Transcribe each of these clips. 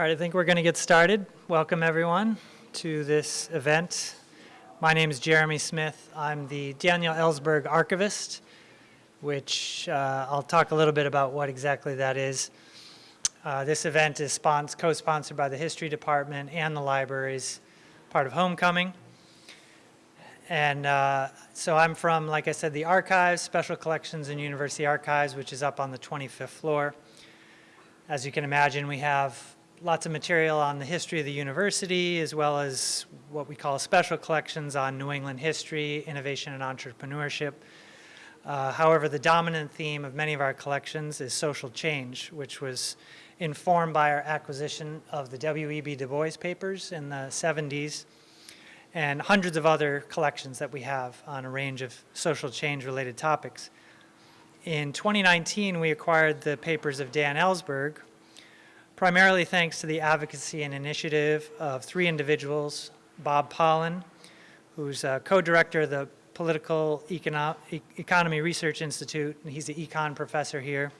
All right, I think we're going to get started. Welcome, everyone, to this event. My name is Jeremy Smith. I'm the Daniel Ellsberg Archivist, which uh, I'll talk a little bit about what exactly that is. Uh, this event is co-sponsored by the History Department and the libraries, part of Homecoming. And uh, so I'm from, like I said, the archives, Special Collections and University Archives, which is up on the 25th floor. As you can imagine, we have lots of material on the history of the university, as well as what we call special collections on New England history, innovation, and entrepreneurship. Uh, however, the dominant theme of many of our collections is social change, which was informed by our acquisition of the W.E.B. Du Bois papers in the 70s and hundreds of other collections that we have on a range of social change related topics. In 2019, we acquired the papers of Dan Ellsberg, primarily thanks to the advocacy and initiative of three individuals, Bob Pollin, who's uh, co-director of the Political Econo Economy Research Institute, and he's the econ professor here,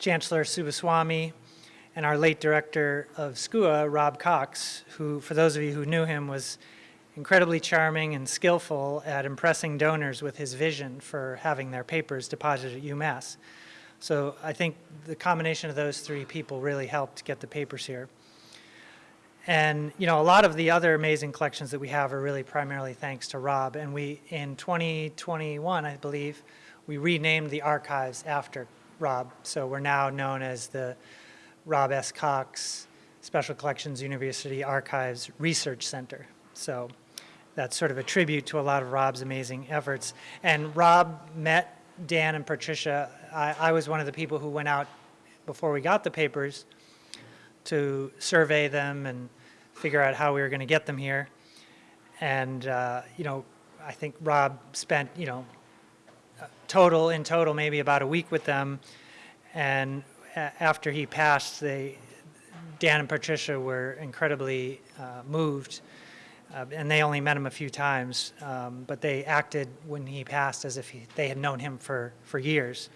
Chancellor Subbaswamy, and our late director of SCUA, Rob Cox, who, for those of you who knew him, was incredibly charming and skillful at impressing donors with his vision for having their papers deposited at UMass. So I think the combination of those three people really helped get the papers here. And, you know, a lot of the other amazing collections that we have are really primarily thanks to Rob. And we, in 2021, I believe, we renamed the archives after Rob. So we're now known as the Rob S. Cox Special Collections University Archives Research Center. So that's sort of a tribute to a lot of Rob's amazing efforts. And Rob met Dan and Patricia, I, I, was one of the people who went out before we got the papers to survey them and figure out how we were going to get them here. And, uh, you know, I think Rob spent, you know, total, in total, maybe about a week with them. And after he passed, they, Dan and Patricia were incredibly uh, moved uh, and they only met him a few times, um, but they acted when he passed as if he, they had known him for, for years.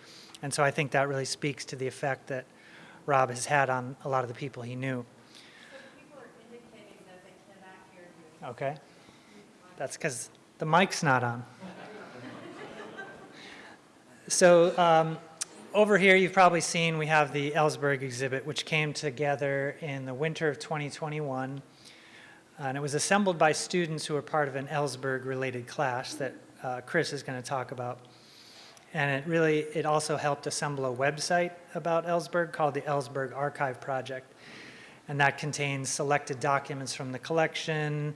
And so I think that really speaks to the effect that Rob has had on a lot of the people he knew. Okay. That's because the mic's not on. so um, over here you've probably seen we have the Ellsberg exhibit, which came together in the winter of 2021 and it was assembled by students who were part of an Ellsberg-related class that uh, Chris is going to talk about. And it really, it also helped assemble a website about Ellsberg called the Ellsberg Archive Project. And that contains selected documents from the collection,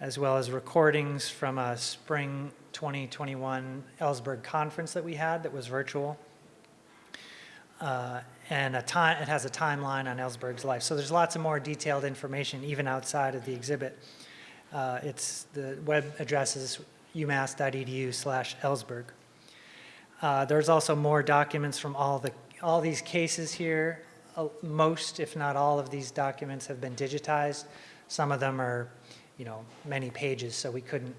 as well as recordings from a spring 2021 Ellsberg conference that we had that was virtual. Uh, and a time, it has a timeline on Ellsberg's life. So there's lots of more detailed information even outside of the exhibit. Uh, it's the web address is umass.edu slash Ellsberg. Uh, there's also more documents from all the all these cases here. Uh, most, if not all, of these documents have been digitized. Some of them are, you know, many pages, so we couldn't,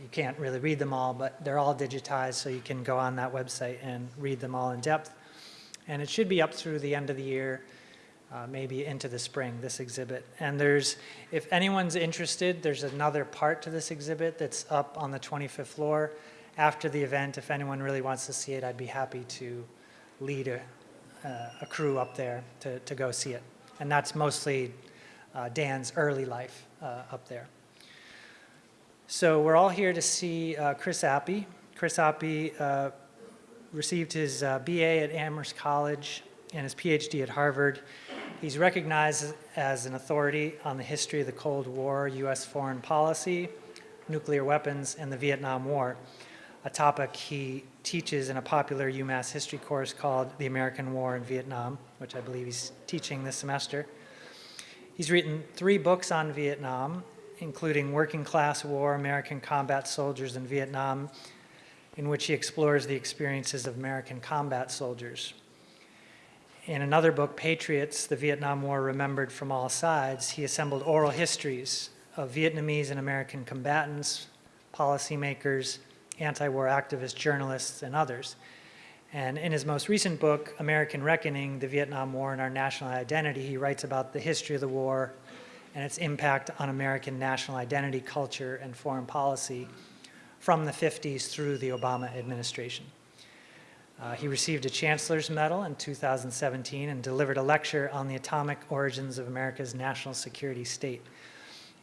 you can't really read them all, but they're all digitized, so you can go on that website and read them all in depth. And it should be up through the end of the year, uh, maybe into the spring, this exhibit. And there's, if anyone's interested, there's another part to this exhibit that's up on the 25th floor. After the event, if anyone really wants to see it, I'd be happy to lead a, uh, a crew up there to, to go see it. And that's mostly uh, Dan's early life uh, up there. So we're all here to see uh, Chris Appy. Chris Appy uh, received his BA at Amherst College and his PhD at Harvard. He's recognized as an authority on the history of the Cold War, U.S. foreign policy, nuclear weapons, and the Vietnam War, a topic he teaches in a popular UMass history course called The American War in Vietnam, which I believe he's teaching this semester. He's written three books on Vietnam, including Working Class War, American Combat Soldiers in Vietnam, in which he explores the experiences of American combat soldiers. In another book, Patriots, the Vietnam War Remembered from All Sides, he assembled oral histories of Vietnamese and American combatants, policymakers, anti-war activists, journalists, and others. And in his most recent book, American Reckoning, The Vietnam War and Our National Identity, he writes about the history of the war and its impact on American national identity, culture, and foreign policy from the 50s through the Obama administration. Uh, he received a Chancellor's Medal in 2017 and delivered a lecture on the atomic origins of America's national security state.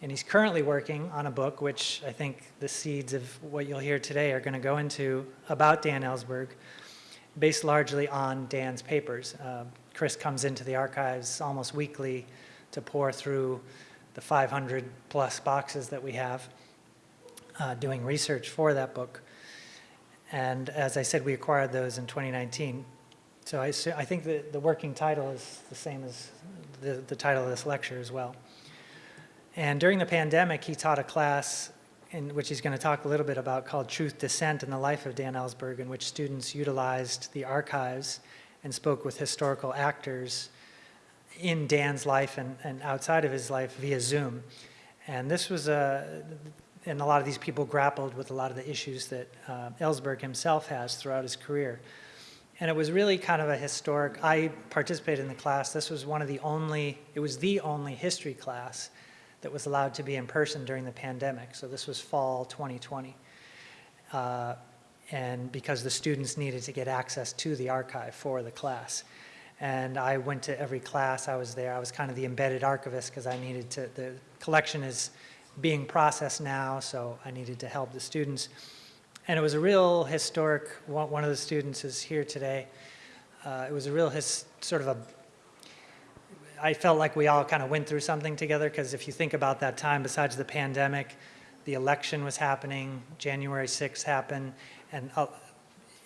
And he's currently working on a book, which I think the seeds of what you'll hear today are going to go into, about Dan Ellsberg, based largely on Dan's papers. Uh, Chris comes into the archives almost weekly to pour through the 500 plus boxes that we have uh, doing research for that book. And as I said, we acquired those in 2019. So I, I think the, the working title is the same as the, the title of this lecture as well. And during the pandemic, he taught a class in which he's going to talk a little bit about called Truth Dissent in the Life of Dan Ellsberg, in which students utilized the archives and spoke with historical actors in Dan's life and, and outside of his life via Zoom. And this was a, and a lot of these people grappled with a lot of the issues that uh, Ellsberg himself has throughout his career. And it was really kind of a historic, I participated in the class. This was one of the only, it was the only history class that was allowed to be in person during the pandemic. So this was fall 2020. Uh, and because the students needed to get access to the archive for the class. And I went to every class I was there. I was kind of the embedded archivist because I needed to, the collection is being processed now, so I needed to help the students. And it was a real historic, one of the students is here today. Uh, it was a real his, sort of a, I felt like we all kind of went through something together because if you think about that time, besides the pandemic, the election was happening, January 6th happened, and uh,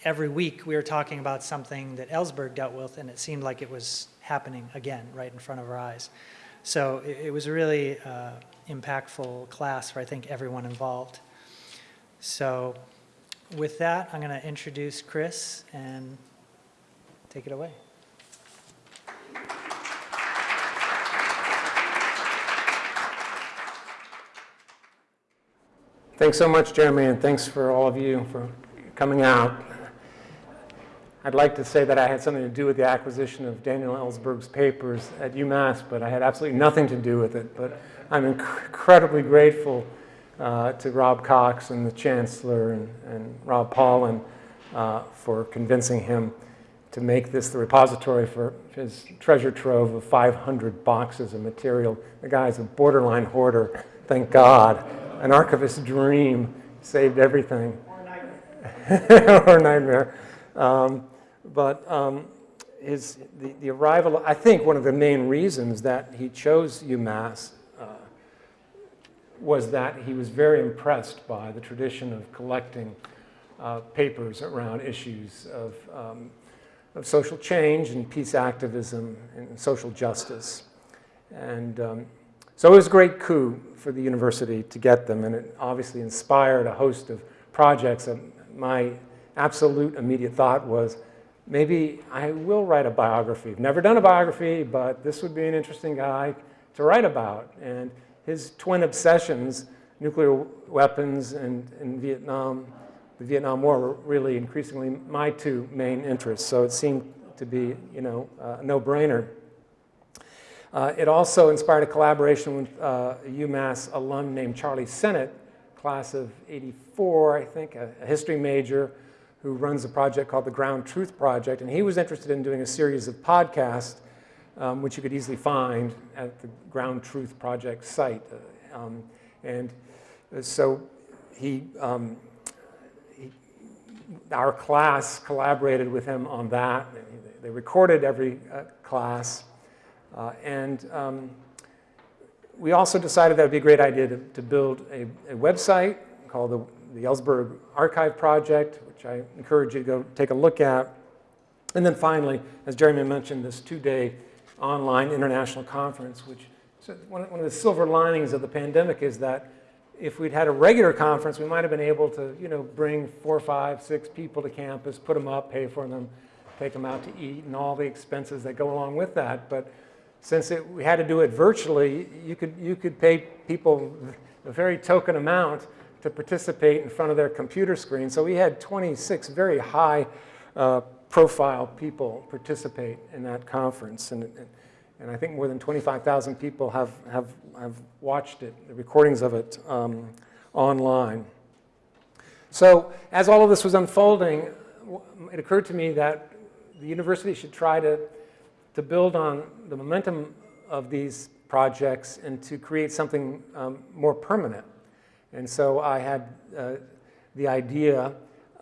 every week we were talking about something that Ellsberg dealt with and it seemed like it was happening again right in front of our eyes. So it, it was a really uh, impactful class for I think everyone involved. So with that, I'm going to introduce Chris and take it away. Thanks so much, Jeremy, and thanks for all of you for coming out. I'd like to say that I had something to do with the acquisition of Daniel Ellsberg's papers at UMass, but I had absolutely nothing to do with it. But I'm inc incredibly grateful uh, to Rob Cox and the Chancellor and, and Rob Pollin uh, for convincing him to make this the repository for his treasure trove of 500 boxes of material. The guy's a borderline hoarder, thank God. An archivist's dream saved everything. Or nightmare. or nightmare. Um, but um, his, the, the arrival, I think one of the main reasons that he chose UMass uh, was that he was very impressed by the tradition of collecting uh, papers around issues of, um, of social change and peace activism and social justice. And um, so it was a great coup for the university to get them, and it obviously inspired a host of projects. my absolute immediate thought was, maybe I will write a biography. I've never done a biography, but this would be an interesting guy to write about. And his twin obsessions, nuclear weapons and, and Vietnam, the Vietnam War were really increasingly my two main interests. So it seemed to be, you know, a no-brainer. Uh, it also inspired a collaboration with uh, a UMass alum named Charlie Sennott, class of 84, I think, a, a history major, who runs a project called the Ground Truth Project, and he was interested in doing a series of podcasts, um, which you could easily find at the Ground Truth Project site. Uh, um, and so he, um, he, our class collaborated with him on that. They recorded every uh, class, uh, and um, we also decided that would be a great idea to, to build a, a website called the the Ellsberg Archive Project, which I encourage you to go take a look at. And then finally, as Jeremy mentioned, this two-day online international conference, which one, one of the silver linings of the pandemic is that if we'd had a regular conference, we might have been able to, you know, bring four, five, six people to campus, put them up, pay for them, take them out to eat, and all the expenses that go along with that. But since it, we had to do it virtually, you could, you could pay people a very token amount to participate in front of their computer screen. So we had 26 very high uh, profile people participate in that conference. And, and I think more than 25,000 people have, have, have watched it, the recordings of it um, online. So as all of this was unfolding, it occurred to me that the university should try to, to build on the momentum of these projects and to create something um, more permanent. And so I had uh, the idea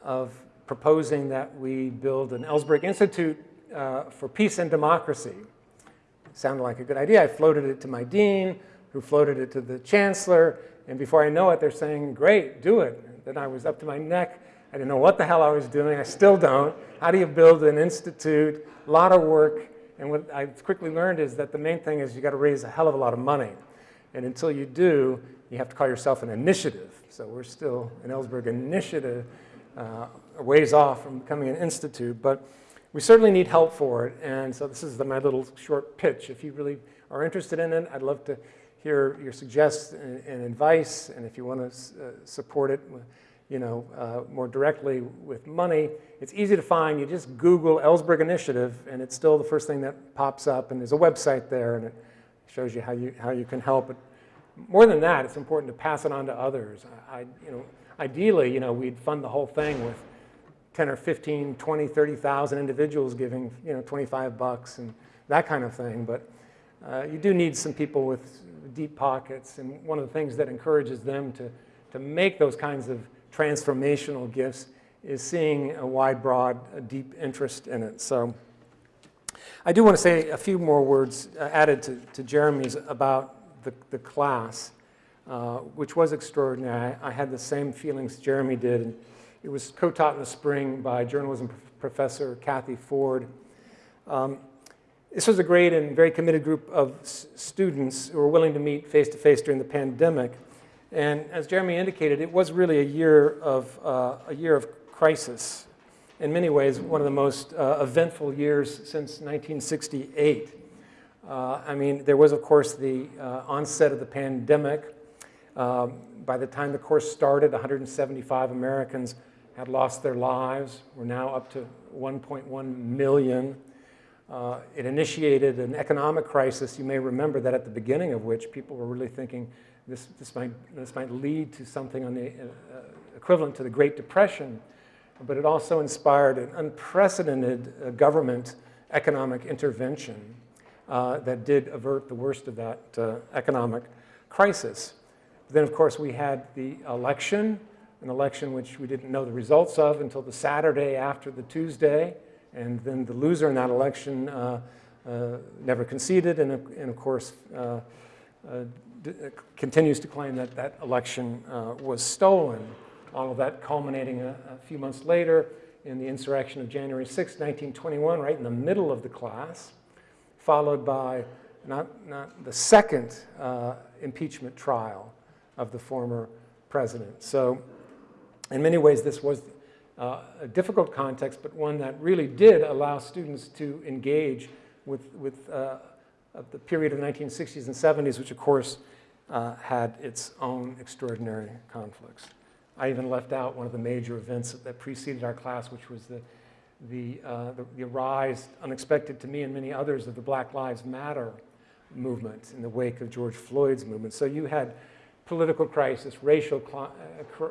of proposing that we build an Ellsberg Institute uh, for Peace and Democracy. sounded like a good idea. I floated it to my dean, who floated it to the chancellor, and before I know it, they're saying, great, do it. And then I was up to my neck. I didn't know what the hell I was doing. I still don't. How do you build an institute? A lot of work. And what I quickly learned is that the main thing is you got to raise a hell of a lot of money. And until you do, you have to call yourself an initiative. So we're still an Ellsberg initiative, uh, a ways off from becoming an institute. But we certainly need help for it. And so this is the, my little short pitch. If you really are interested in it, I'd love to hear your suggestions and, and advice. And if you want to uh, support it, you know, uh, more directly with money, it's easy to find. You just Google Ellsberg Initiative, and it's still the first thing that pops up. And there's a website there, and it shows you how you, how you can help. But more than that, it's important to pass it on to others. I, you know, ideally, you know, we'd fund the whole thing with 10 or 15, 20, 30,000 individuals giving, you know, 25 bucks and that kind of thing. But uh, you do need some people with deep pockets. And one of the things that encourages them to, to make those kinds of transformational gifts is seeing a wide, broad, a deep interest in it. So I do want to say a few more words uh, added to, to Jeremy's about the, the class, uh, which was extraordinary. I, I, had the same feelings Jeremy did. It was co-taught in the spring by journalism professor Kathy Forde. Um, this was a great and very committed group of students who were willing to meet face-to-face -face during the pandemic. And as Jeremy indicated, it was really a year of, uh, a year of crisis. In many ways, one of the most uh, eventful years since 1968. Uh, I mean, there was, of course, the uh, onset of the pandemic. Um, by the time the course started, 175 Americans had lost their lives. We're now up to 1.1 million. Uh, it initiated an economic crisis. You may remember that at the beginning of which people were really thinking this, this, might, this might lead to something on the, uh, equivalent to the Great Depression, but it also inspired an unprecedented uh, government economic intervention uh, that did avert the worst of that uh, economic crisis. Then, of course, we had the election, an election which we didn't know the results of until the Saturday after the Tuesday, and then the loser in that election uh, uh never conceded, and, and of course, continues to claim that that election was stolen. All of that culminating a, a few months later in the insurrection of January 6, 1921, right in the middle of the class followed by not, not the second uh, impeachment trial of the former president. So in many ways, this was uh, a difficult context, but one that really did allow students to engage with, with uh, the period of the 1960s and 70s, which of course uh, had its own extraordinary conflicts. I even left out one of the major events that preceded our class, which was the the, uh, the, the, rise, unexpected to me and many others, of the Black Lives Matter movement in the wake of George Floyd's movement. So you had political crisis, racial uh,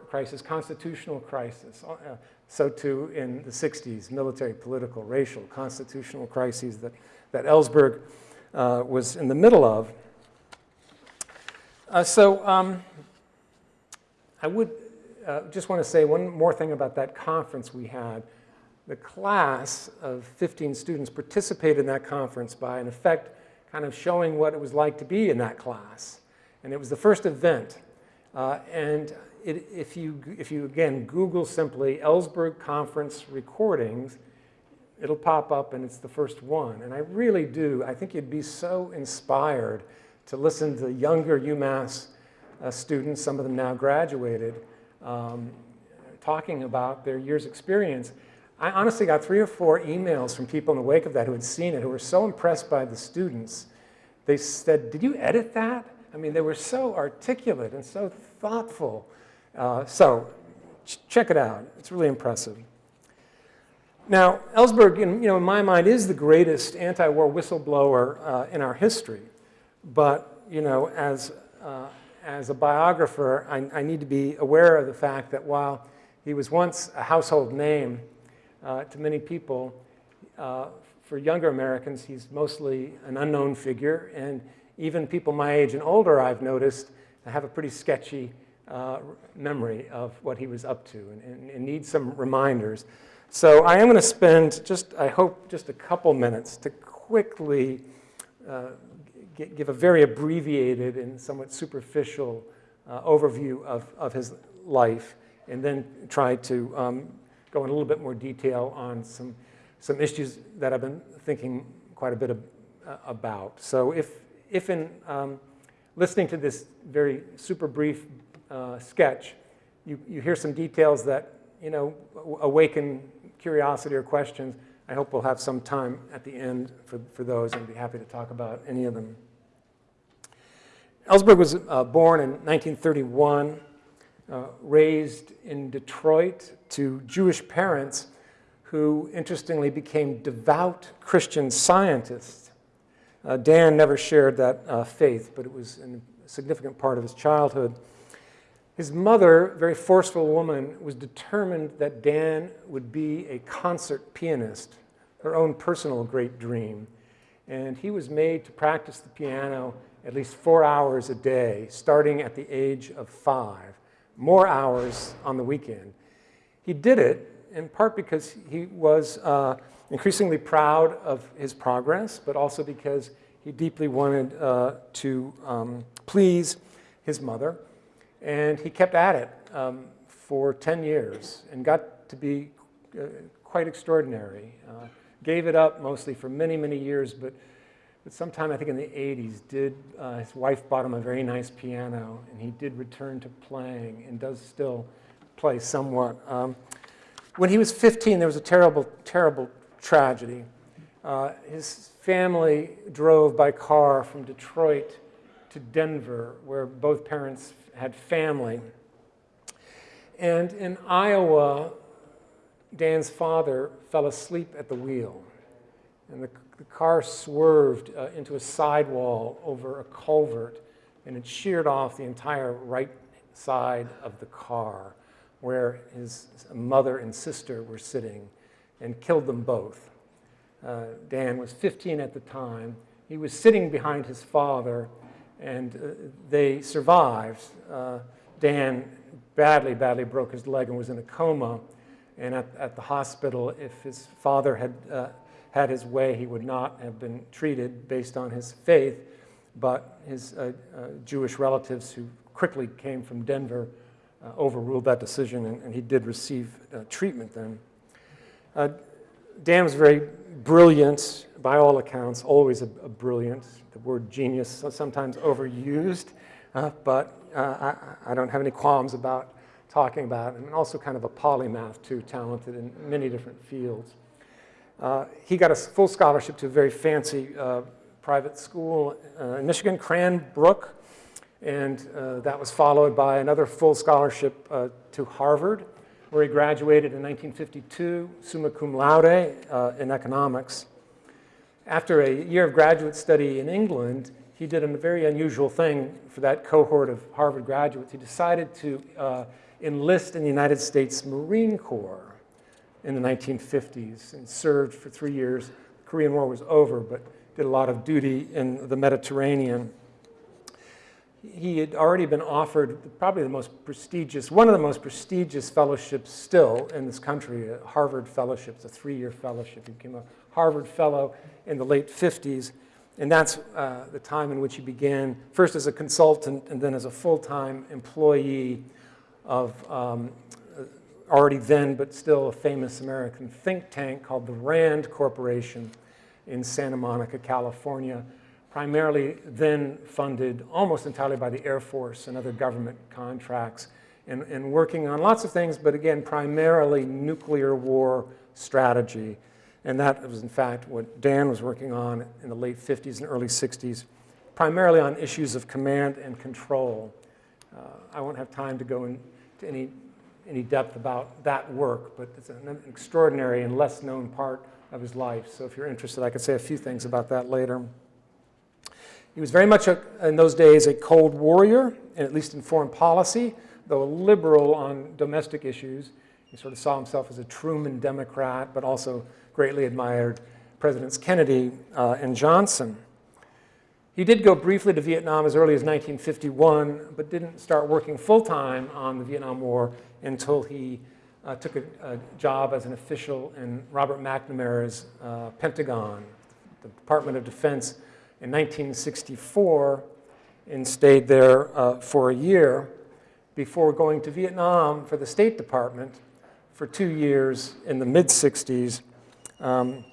crisis, constitutional crisis. Uh, so too in the 60s, military, political, racial, constitutional crises that, that Ellsberg uh, was in the middle of. Uh, so um, I would uh, just want to say one more thing about that conference we had the class of 15 students participated in that conference by, in effect, kind of showing what it was like to be in that class. And it was the first event. Uh, and it, if, you, if you, again, Google simply Ellsberg Conference recordings, it'll pop up and it's the first one. And I really do, I think you'd be so inspired to listen to younger UMass uh, students, some of them now graduated, um, talking about their year's experience. I honestly got three or four emails from people in the wake of that who had seen it, who were so impressed by the students. They said, did you edit that? I mean, they were so articulate and so thoughtful. Uh, so ch check it out. It's really impressive. Now, Ellsberg, in, you know, in my mind, is the greatest anti-war whistleblower uh, in our history. But, you know, as, uh, as a biographer, I, I, need to be aware of the fact that while he was once a household name uh, to many people, uh, for younger Americans, he's mostly an unknown figure. And even people my age and older, I've noticed, have a pretty sketchy uh, memory of what he was up to and, and, and need some reminders. So I am going to spend just, I hope, just a couple minutes to quickly uh, give a very abbreviated and somewhat superficial uh, overview of, of his life and then try to um, go in a little bit more detail on some, some issues that I've been thinking quite a bit of, uh, about. So if, if in um, listening to this very super brief uh, sketch, you, you hear some details that you know, awaken curiosity or questions, I hope we'll have some time at the end for, for those and be happy to talk about any of them. Ellsberg was uh, born in 1931, uh, raised in Detroit to Jewish parents who interestingly became devout Christian scientists. Uh, Dan never shared that uh, faith, but it was a significant part of his childhood. His mother, a very forceful woman, was determined that Dan would be a concert pianist, her own personal great dream. And he was made to practice the piano at least four hours a day, starting at the age of five, more hours on the weekend. He did it in part because he was uh, increasingly proud of his progress, but also because he deeply wanted uh, to um, please his mother. And he kept at it um, for 10 years and got to be uh, quite extraordinary. Uh, gave it up mostly for many, many years, but, but sometime I think in the 80s, did, uh, his wife bought him a very nice piano, and he did return to playing and does still play somewhat. Um, when he was 15, there was a terrible, terrible tragedy. Uh, his family drove by car from Detroit to Denver, where both parents had family. And in Iowa, Dan's father fell asleep at the wheel. And the, the car swerved uh, into a sidewall over a culvert, and it sheared off the entire right side of the car where his mother and sister were sitting and killed them both. Uh, Dan was 15 at the time. He was sitting behind his father and uh, they survived. Uh, Dan badly, badly broke his leg and was in a coma. And at, at the hospital, if his father had uh, had his way, he would not have been treated based on his faith. But his uh, uh, Jewish relatives, who quickly came from Denver, uh, overruled that decision, and, and he did receive treatment then. Dan was very brilliant, by all accounts, always a, a brilliant the word genius sometimes overused, uh, but uh, I, I, don't have any qualms about talking about. And also kind of a polymath too, talented in many different fields. Uh, he got a full scholarship to a very fancy uh, private school uh, in Michigan, Cranbrook, and uh, that was followed by another full scholarship to Harvard, where he graduated in 1952, summa cum laude in economics. After a year of graduate study in England, he did a very unusual thing for that cohort of Harvard graduates. He decided to enlist in the United States Marine Corps in the 1950s and served for three years. The Korean War was over, but did a lot of duty in the Mediterranean. He had already been offered probably the most prestigious, one of the most prestigious fellowships still in this country, a Harvard Fellowship. It's a three-year fellowship. He became a Harvard Fellow in the late 50s. And that's uh, the time in which he began, first as a consultant and then as a full-time employee of um, already then, but still a famous American think tank called the RAND Corporation in Santa Monica, California, primarily then funded almost entirely by the Air Force and other government contracts, and, and working on lots of things, but again, primarily nuclear war strategy and that was, in fact, what Dan was working on in the late 50s and early 60s, primarily on issues of command and control. Uh, I won't have time to go into any any depth about that work, but it's an extraordinary and less known part of his life. So if you're interested, I could say a few things about that later. He was very much, a, in those days, a cold warrior, at least in foreign policy, though a liberal on domestic issues. He sort of saw himself as a Truman Democrat, but also greatly admired Presidents Kennedy uh, and Johnson. He did go briefly to Vietnam as early as 1951, but didn't start working full-time on the Vietnam War until he uh, took a, a, job as an official in Robert McNamara's uh, Pentagon, the Department of Defense, in 1964, and stayed there uh, for a year before going to Vietnam for the State Department for two years in the mid-60s, um,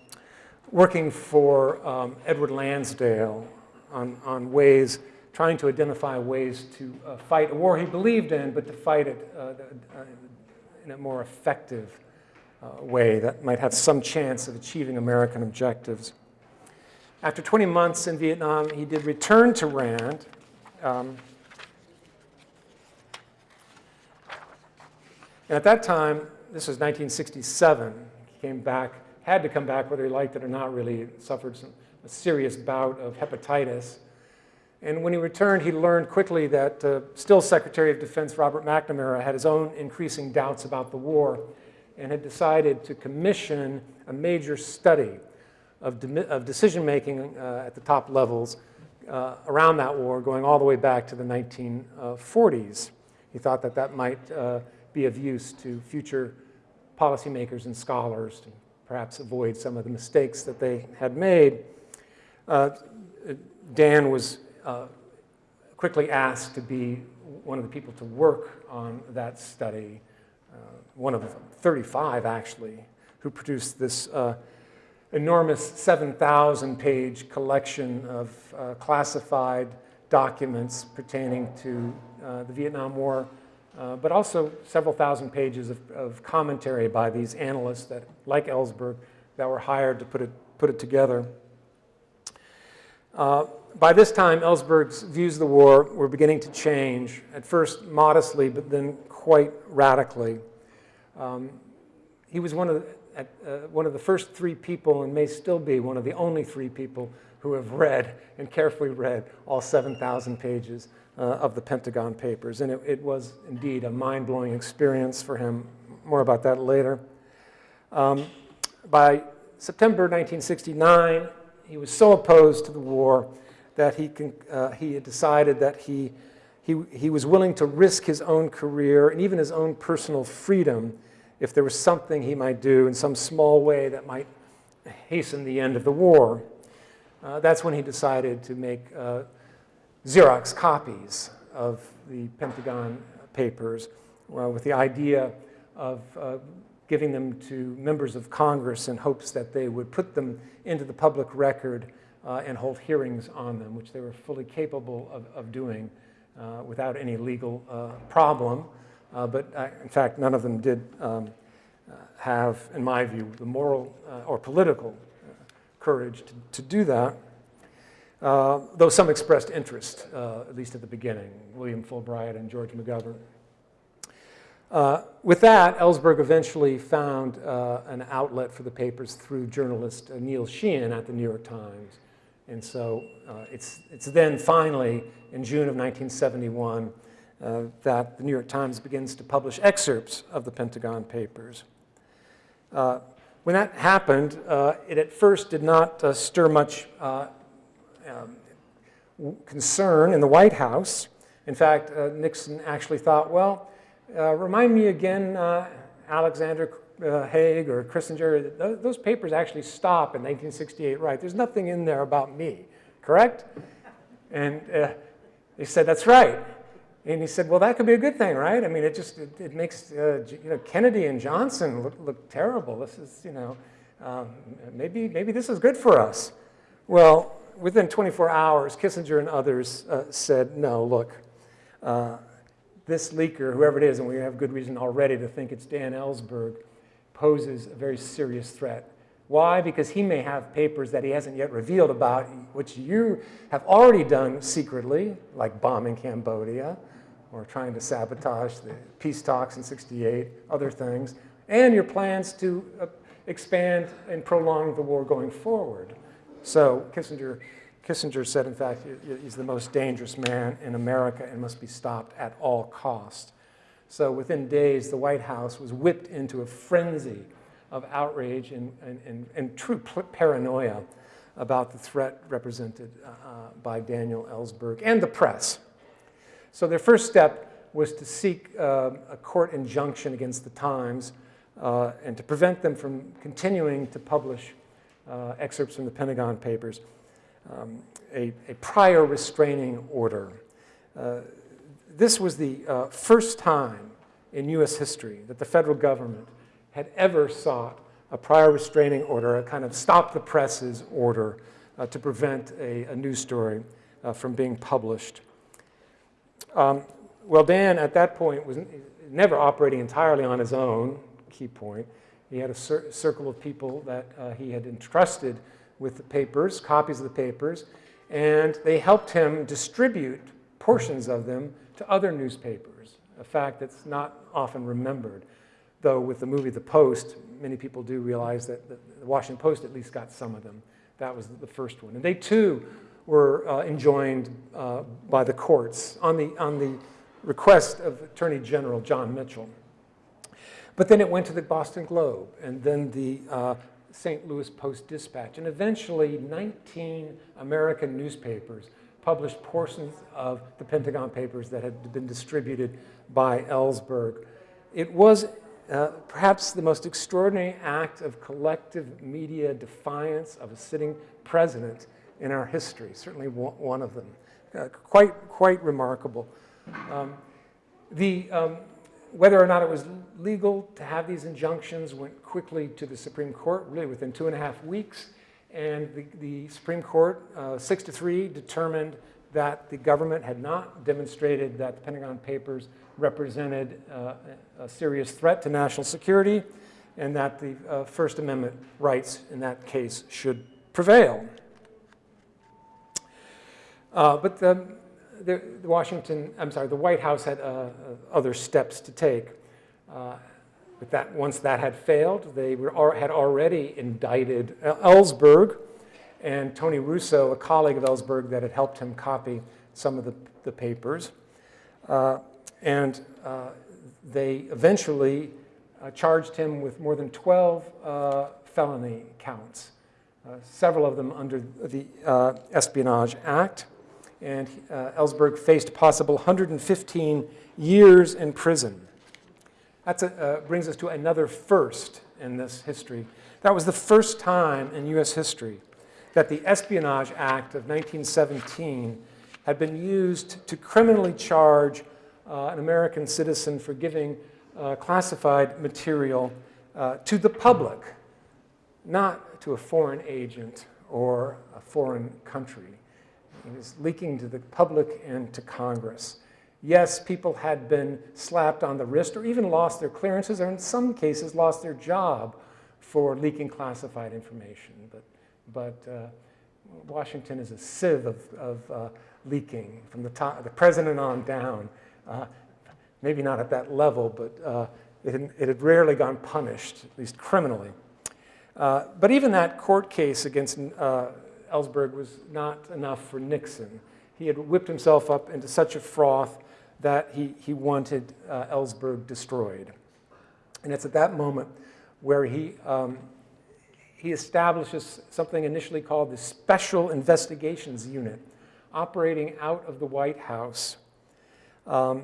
working for um, Edward Lansdale on, on ways, trying to identify ways to uh, fight a war he believed in, but to fight it uh, uh, in a more effective uh, way that might have some chance of achieving American objectives. After 20 months in Vietnam, he did return to RAND. Um, and at that time, this was 1967, he came back, had to come back whether he liked it or not really, suffered some, a serious bout of hepatitis. And when he returned, he learned quickly that uh, still Secretary of Defense Robert McNamara had his own increasing doubts about the war and had decided to commission a major study of, de of decision-making uh, at the top levels uh, around that war, going all the way back to the 1940s. He thought that that might uh, be of use to future policymakers and scholars to perhaps avoid some of the mistakes that they had made. Uh, Dan was uh, quickly asked to be one of the people to work on that study, uh, one of 35 actually, who produced this uh, enormous 7,000 page collection of uh, classified documents pertaining to uh, the Vietnam War, uh, but also several thousand pages of, of, commentary by these analysts that, like Ellsberg, that were hired to put it, put it together. By this time, Ellsberg's views of the war were beginning to change, at first modestly, but then quite radically. Um, he was one of, the, uh, one of the first three people, and may still be one of the only three people who have read and carefully read all 7,000 pages uh, of the Pentagon Papers. And it, it was indeed a mind-blowing experience for him. More about that later. Um, by September 1969, he was so opposed to the war that he, can, uh, he had decided that he, he, he was willing to risk his own career and even his own personal freedom if there was something he might do in some small way that might hasten the end of the war. Uh, that's when he decided to make uh, Xerox copies of the Pentagon papers uh, with the idea of uh, giving them to members of Congress in hopes that they would put them into the public record uh, and hold hearings on them, which they were fully capable of, of doing uh, without any legal uh, problem. Uh, but uh, in fact, none of them did um, uh, have, in my view, the moral or political courage to, to, do that. though some expressed interest, at least at the beginning, William Fulbright and George McGovern. Uh, with that, Ellsberg eventually found uh, an outlet for the papers through journalist uh, Neil Sheehan at the New York Times. And so uh, it's, it's then finally, in June of 1971, uh, that the New York Times begins to publish excerpts of the Pentagon Papers. when that happened, it at first did not stir much um, concern in the White House. In fact, Nixon actually thought, well, uh, remind me again, uh, Alexander uh, Haig or Kissinger, those, those, papers actually stop in 1968, right? There's nothing in there about me, correct? And uh, he said, that's right. And he said, well, that could be a good thing, right? I mean, it just, it, it makes, uh, you know, Kennedy and Johnson look, look terrible. This is, you know, um, maybe, maybe this is good for us. Well, within 24 hours, Kissinger and others uh, said, no, look, this leaker, whoever it is, and we have good reason already to think it's Dan Ellsberg, poses a very serious threat. Why? Because he may have papers that he hasn't yet revealed about, which you have already done secretly, like bombing Cambodia, or trying to sabotage the peace talks in 68, other things, and your plans to uh, expand and prolong the war going forward. So Kissinger, Kissinger said, in fact, he's the most dangerous man in America and must be stopped at all cost. So within days, the White House was whipped into a frenzy of outrage and, and, and, and true paranoia about the threat represented uh, by Daniel Ellsberg and the press. So their first step was to seek uh, a court injunction against the Times uh, and to prevent them from continuing to publish uh, excerpts from the Pentagon Papers, um, a, a, prior restraining order. This was the uh, first time in US history that the federal government had ever sought a prior restraining order, a kind of stop the presses order uh, to prevent a, a news story uh, from being published. Um, well, Dan at that point was never operating entirely on his own, key point. He had a cir circle of people that uh, he had entrusted with the papers, copies of the papers, and they helped him distribute portions of them to other newspapers, a fact that's not often remembered. Though with the movie The Post, many people do realize that the Washington Post at least got some of them. That was the first one. And they too were uh, enjoined uh, by the courts on the, on the request of Attorney General John Mitchell. But then it went to the Boston Globe and then the uh, St. Louis Post-Dispatch. And eventually 19 American newspapers published portions of the Pentagon Papers that had been distributed by Ellsberg. It was uh, perhaps the most extraordinary act of collective media defiance of a sitting president in our history, certainly one of them. Uh, quite, quite remarkable. Um, the, um, whether or not it was legal to have these injunctions went quickly to the Supreme Court, really within two and a half weeks. And the, the Supreme Court, uh, six to three, determined that the government had not demonstrated that the Pentagon Papers represented uh, a serious threat to national security and that the uh, First Amendment rights in that case should prevail. Uh, but the, the, Washington, I'm sorry, the White House had uh, uh, other steps to take. Uh, but that, once that had failed, they were, had already indicted Ellsberg and Tony Russo, a colleague of Ellsberg that had helped him copy some of the, the papers. Uh, and uh, they eventually uh, charged him with more than 12 uh, felony counts, uh, several of them under the uh, Espionage Act. And Ellsberg faced possible 115 years in prison. That brings us to another first in this history. That was the first time in US history that the Espionage Act of 1917 had been used to criminally charge uh, an American citizen for giving uh, classified material uh, to the public, not to a foreign agent or a foreign country. It was leaking to the public and to Congress. Yes, people had been slapped on the wrist or even lost their clearances or in some cases lost their job for leaking classified information. But, but uh, Washington is a sieve of, of uh, leaking from the, top, the president on down. Uh, maybe not at that level, but uh, it, had, it, had, rarely gone punished, at least criminally. Uh, but even that court case against uh, Ellsberg was not enough for Nixon. He had whipped himself up into such a froth that he, he wanted uh, Ellsberg destroyed. And it's at that moment where he, um, he establishes something initially called the Special Investigations Unit, operating out of the White House um,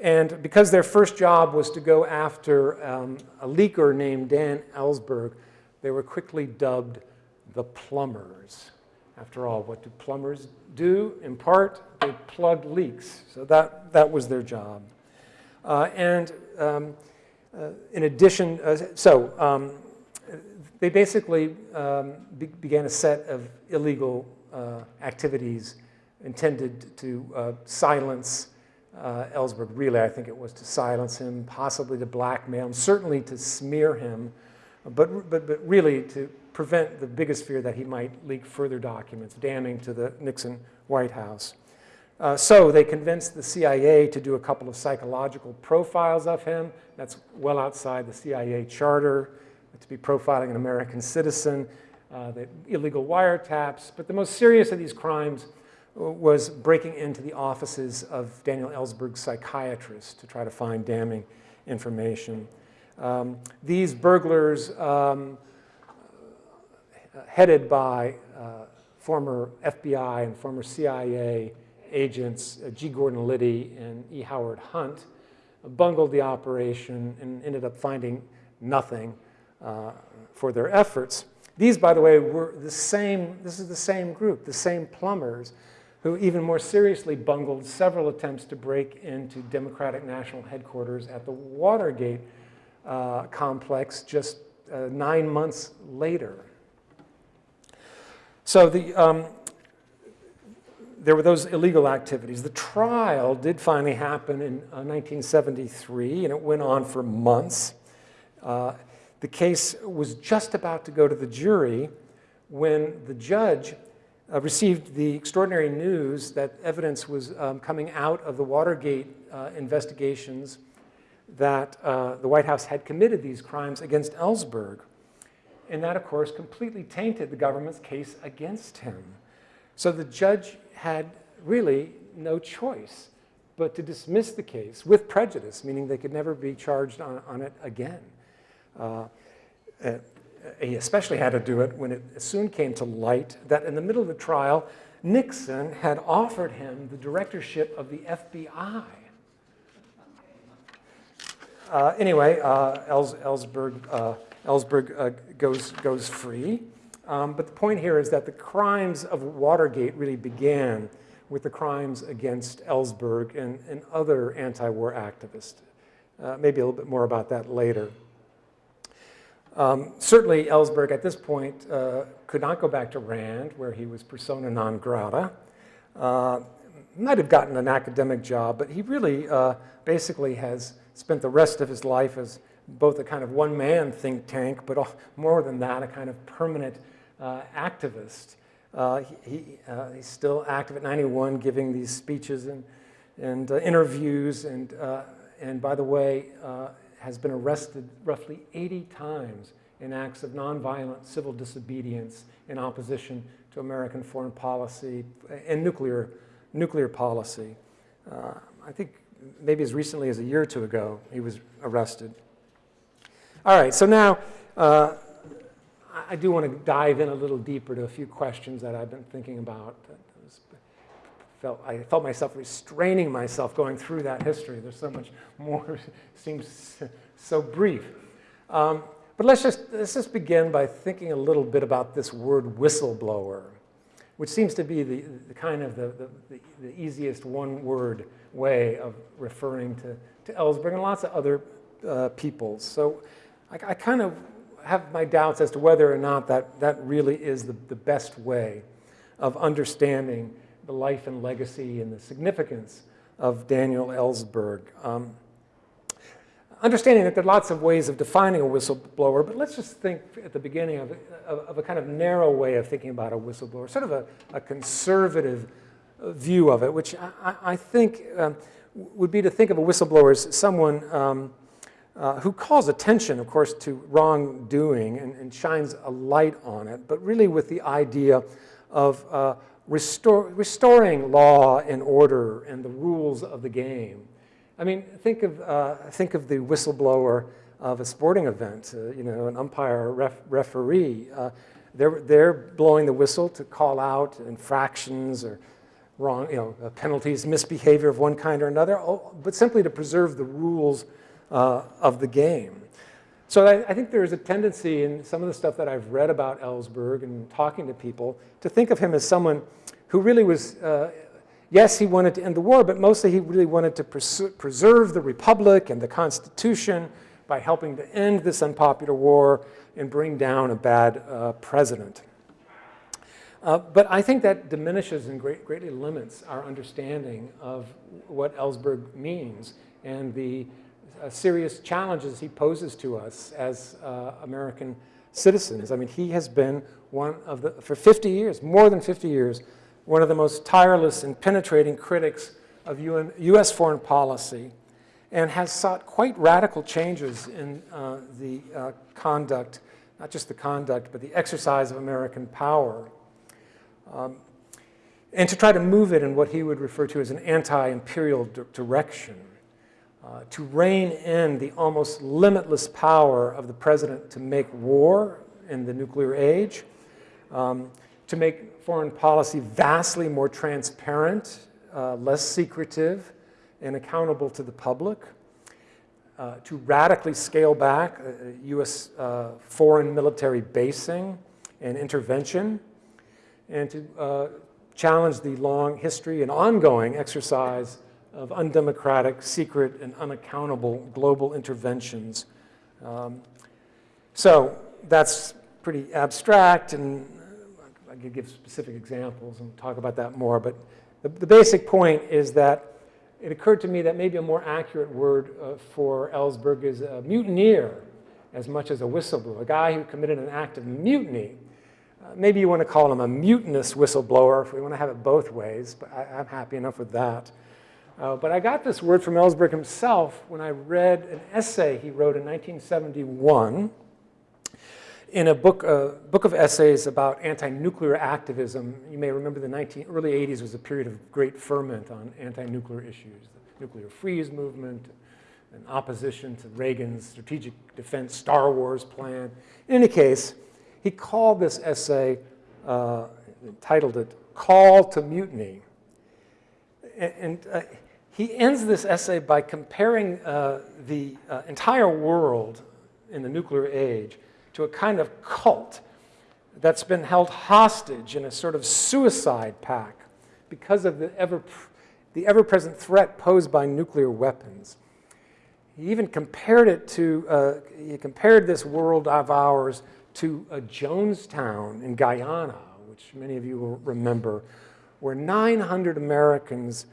and because their first job was to go after um, a leaker named Dan Ellsberg, they were quickly dubbed the plumbers. After all, what do plumbers do? In part, they plug leaks. So that, that was their job. Uh, and um, uh, in addition, uh, so um, they basically um, be began a set of illegal uh, activities intended to uh, silence Ellsberg, really, I think it was to silence him, possibly to blackmail him, certainly to smear him, but, but, but really to prevent the biggest fear that he might leak further documents damning to the Nixon White House. Uh, so they convinced the CIA to do a couple of psychological profiles of him. That's well outside the CIA charter to be profiling an American citizen, uh, the illegal wiretaps. But the most serious of these crimes was breaking into the offices of Daniel Ellsberg's psychiatrist to try to find damning information. Um, these burglars, um, headed by uh, former FBI and former CIA agents uh, G. Gordon Liddy and E. Howard Hunt, bungled the operation and ended up finding nothing uh, for their efforts. These, by the way, were the same, this is the same group, the same plumbers who even more seriously bungled several attempts to break into Democratic National Headquarters at the Watergate uh, complex just uh, nine months later. So the, um, there were those illegal activities. The trial did finally happen in uh, 1973, and it went on for months. Uh, the case was just about to go to the jury when the judge uh, received the extraordinary news that evidence was um, coming out of the Watergate uh, investigations that uh, the White House had committed these crimes against Ellsberg. And that, of course, completely tainted the government's case against him. So the judge had really no choice but to dismiss the case with prejudice, meaning they could never be charged on, on it again. Uh, uh, he especially had to do it when it soon came to light that in the middle of the trial, Nixon had offered him the directorship of the FBI. Uh, anyway, uh, Ellsberg, uh, Ellsberg uh, goes, goes free. Um, but the point here is that the crimes of Watergate really began with the crimes against Ellsberg and, and other anti-war activists. Uh, maybe a little bit more about that later. Um, certainly, Ellsberg at this point uh, could not go back to Rand, where he was persona non grata. Uh, might have gotten an academic job, but he really uh, basically has spent the rest of his life as both a kind of one-man think tank, but more than that, a kind of permanent activist. Uh, he, uh, he's still active at 91, giving these speeches and, and interviews, and, and by the way, has been arrested roughly 80 times in acts of nonviolent civil disobedience in opposition to American foreign policy and nuclear, nuclear policy. Uh, I think maybe as recently as a year or two ago, he was arrested. All right, so now uh, I do want to dive in a little deeper to a few questions that I've been thinking about felt, I felt myself restraining myself going through that history. There's so much more, seems so brief. Um, but let's just, let's just begin by thinking a little bit about this word whistleblower, which seems to be the, the kind of the, the, the, easiest one-word way of referring to, to Ellsberg and lots of other uh, peoples. So I, I kind of have my doubts as to whether or not that, that really is the, the best way of understanding the life and legacy and the significance of Daniel Ellsberg. Um, understanding that there are lots of ways of defining a whistleblower, but let's just think at the beginning of, of, of a kind of narrow way of thinking about a whistleblower, sort of a, a conservative view of it, which I, I think um, would be to think of a whistleblower as someone um, uh, who calls attention, of course, to wrongdoing and, and, shines a light on it, but really with the idea of uh, restore, restoring law and order and the rules of the game. I mean, think of, uh, think of the whistleblower of a sporting event, uh, you know, an umpire ref, referee. Uh, they're, they're blowing the whistle to call out infractions or wrong, you know, penalties, misbehavior of one kind or another, but simply to preserve the rules uh, of the game. So I, I, think there is a tendency in some of the stuff that I've read about Ellsberg and talking to people to think of him as someone who really was, uh, yes, he wanted to end the war, but mostly he really wanted to preserve the republic and the Constitution by helping to end this unpopular war and bring down a bad uh, president. Uh, but I think that diminishes and great, greatly limits our understanding of what Ellsberg means and the serious challenges he poses to us as uh, American citizens. I mean, he has been one of the, for 50 years, more than 50 years, one of the most tireless and penetrating critics of UN, U.S. foreign policy, and has sought quite radical changes in uh, the uh, conduct, not just the conduct, but the exercise of American power. Um, and to try to move it in what he would refer to as an anti-imperial direction, uh, to rein in the almost limitless power of the president to make war in the nuclear age, um, to make foreign policy vastly more transparent, uh, less secretive, and accountable to the public, uh, to radically scale back U.S. Uh, uh, foreign military basing and intervention, and to challenge the long history and ongoing exercise of undemocratic, secret, and unaccountable global interventions. Um, so that's pretty abstract, and I could give specific examples and talk about that more, but the, the basic point is that it occurred to me that maybe a more accurate word uh, for Ellsberg is a mutineer as much as a whistleblower, a guy who committed an act of mutiny uh, maybe you want to call him a mutinous whistleblower if we want to have it both ways, but I, am happy enough with that. Uh, but I got this word from Ellsberg himself when I read an essay he wrote in 1971 in a book, uh, book of essays about anti-nuclear activism. You may remember the 19, early 80s was a period of great ferment on anti-nuclear issues, the nuclear freeze movement, and opposition to Reagan's strategic defense Star Wars plan. In any case, he called this essay, uh, titled it, Call to Mutiny. And, and uh, he ends this essay by comparing uh, the uh, entire world in the nuclear age to a kind of cult that's been held hostage in a sort of suicide pact because of the ever, the ever-present threat posed by nuclear weapons. He even compared it to, uh, he compared this world of ours to a Jonestown in Guyana, which many of you will remember, where 900 Americans,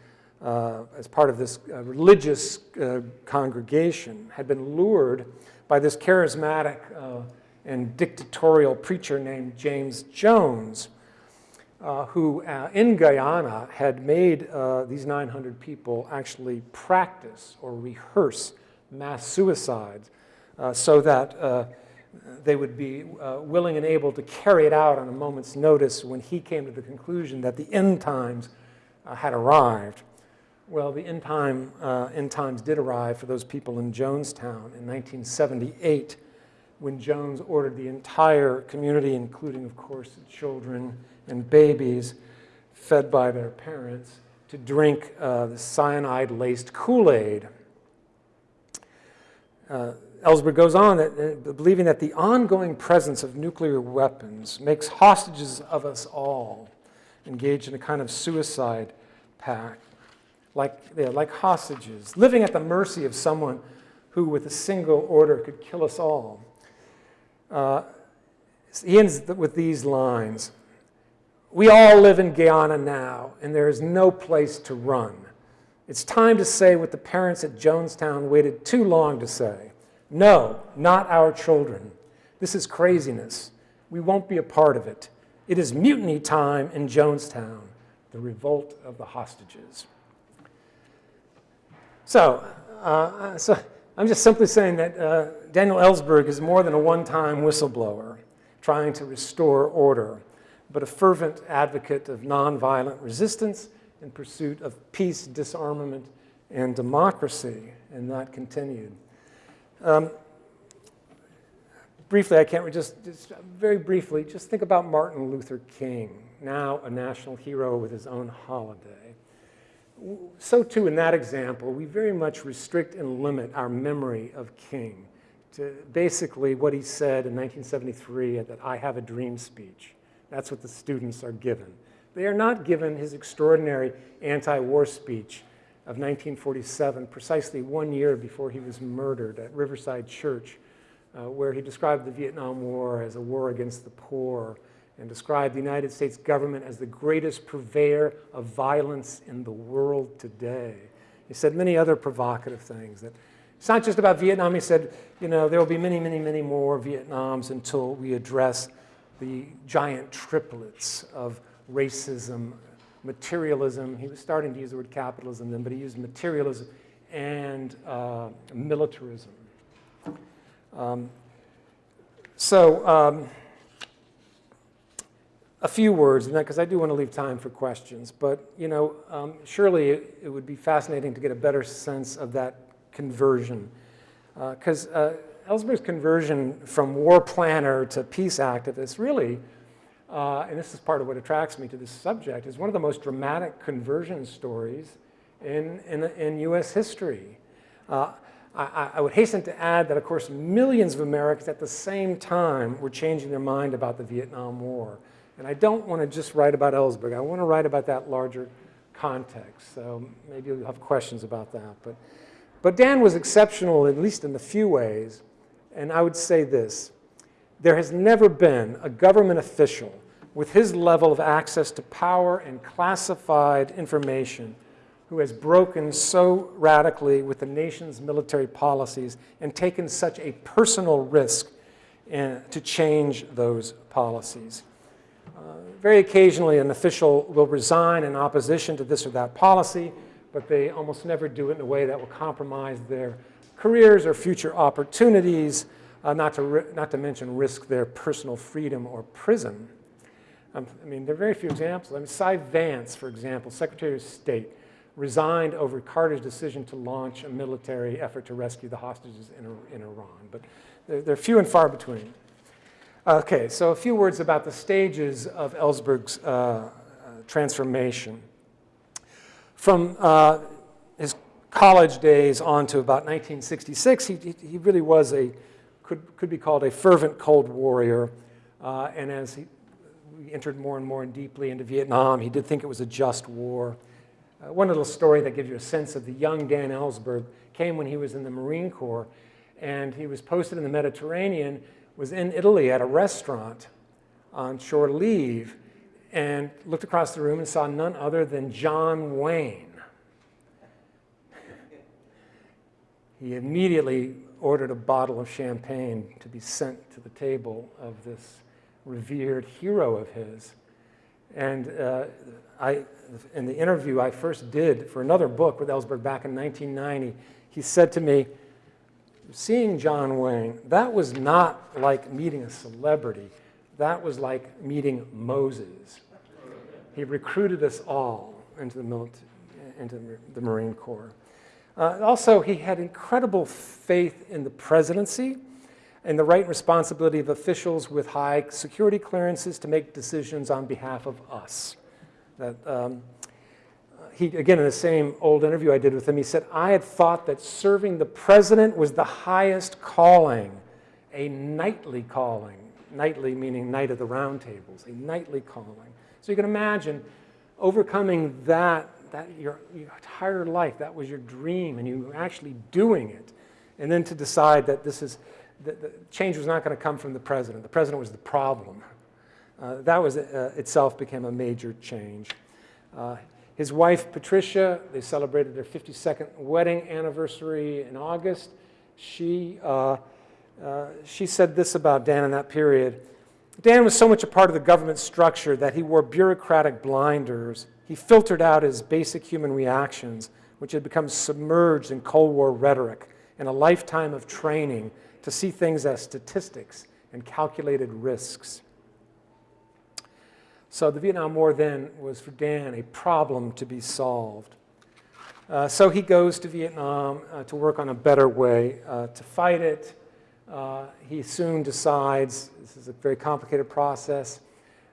uh, as part of this uh, religious uh, congregation, had been lured by this charismatic uh, and dictatorial preacher named James Jones, uh, who uh, in Guyana had made these 900 people actually practice or rehearse mass suicides so that they would be willing and able to carry it out on a moment's notice when he came to the conclusion that the end times had arrived. Well, the end, time, uh, end times did arrive for those people in Jonestown in 1978 when Jones ordered the entire community, including, of course, children and babies fed by their parents, to drink uh, the cyanide-laced Kool-Aid. Uh, Ellsberg goes on, that, uh, believing that the ongoing presence of nuclear weapons makes hostages of us all engaged in a kind of suicide pact, like, yeah, like hostages, living at the mercy of someone who, with a single order, could kill us all. Uh, he ends with these lines. We all live in Guyana now, and there is no place to run. It's time to say what the parents at Jonestown waited too long to say. No, not our children. This is craziness. We won't be a part of it. It is mutiny time in Jonestown, the revolt of the hostages. So, uh, so I'm just simply saying that uh, Daniel Ellsberg is more than a one-time whistleblower trying to restore order, but a fervent advocate of nonviolent resistance in pursuit of peace, disarmament, and democracy, and that continued. Um, briefly, I can't just, just very briefly, just think about Martin Luther King, now a national hero with his own holiday. So too in that example, we very much restrict and limit our memory of King to basically what he said in 1973 at that I Have a Dream speech. That's what the students are given. They are not given his extraordinary anti-war speech of 1947, precisely one year before he was murdered at Riverside Church, uh, where he described the Vietnam War as a war against the poor and described the United States government as the greatest purveyor of violence in the world today. He said many other provocative things. That it's not just about Vietnam. He said, you know, there will be many, many, many more Vietnams until we address the giant triplets of racism, materialism. He was starting to use the word capitalism then, but he used materialism and uh, militarism. Um, so, um, a few words, in that because I do want to leave time for questions. But you know, um, surely it, it, would be fascinating to get a better sense of that conversion, because uh, uh, Ellsberg's conversion from war planner to peace activist really, uh, and this is part of what attracts me to this subject, is one of the most dramatic conversion stories in, in, in U.S. history. Uh, I, I, would hasten to add that, of course, millions of Americans at the same time were changing their mind about the Vietnam War. And I don't want to just write about Ellsberg. I want to write about that larger context. So maybe you'll have questions about that. But, but Dan was exceptional, at least in a few ways. And I would say this. There has never been a government official with his level of access to power and classified information who has broken so radically with the nation's military policies and taken such a personal risk in, to change those policies. Uh, very occasionally, an official will resign in opposition to this or that policy, but they almost never do it in a way that will compromise their careers or future opportunities, uh, not, to not to mention risk their personal freedom or prison. Um, I mean, there are very few examples. I mean, Cy Vance, for example, Secretary of State, resigned over Carter's decision to launch a military effort to rescue the hostages in, in Iran. But they're, they're few and far between. Okay, so a few words about the stages of Ellsberg's uh, uh, transformation. From uh, his college days on to about 1966, he, he really was a, could, could be called a fervent Cold Warrior. Uh, and as he, entered more and more deeply into Vietnam, he did think it was a just war. Uh, one little story that gives you a sense of the young Dan Ellsberg came when he was in the Marine Corps, and he was posted in the Mediterranean was in Italy at a restaurant on shore leave and looked across the room and saw none other than John Wayne. He immediately ordered a bottle of champagne to be sent to the table of this revered hero of his. And uh, I, in the interview I first did for another book with Ellsberg back in 1990, he said to me, seeing John Wayne, that was not like meeting a celebrity. That was like meeting Moses. He recruited us all into the, military, into the Marine Corps. Uh, also, he had incredible faith in the presidency and the right and responsibility of officials with high security clearances to make decisions on behalf of us. That, um, he, again, in the same old interview I did with him, he said, I had thought that serving the president was the highest calling, a knightly calling. Knightly meaning knight of the round tables, a knightly calling. So you can imagine overcoming that, that your, your entire life, that was your dream, and you were actually doing it. And then to decide that this is, that the change was not going to come from the president. The president was the problem. Uh, that was uh, itself became a major change. Uh, his wife, Patricia, they celebrated their 52nd wedding anniversary in August. She, uh, uh, she said this about Dan in that period. Dan was so much a part of the government structure that he wore bureaucratic blinders. He filtered out his basic human reactions, which had become submerged in Cold War rhetoric and a lifetime of training to see things as statistics and calculated risks. So the Vietnam War then was for Dan a problem to be solved. Uh, so he goes to Vietnam uh, to work on a better way uh, to fight it. Uh, he soon decides, this is a very complicated process,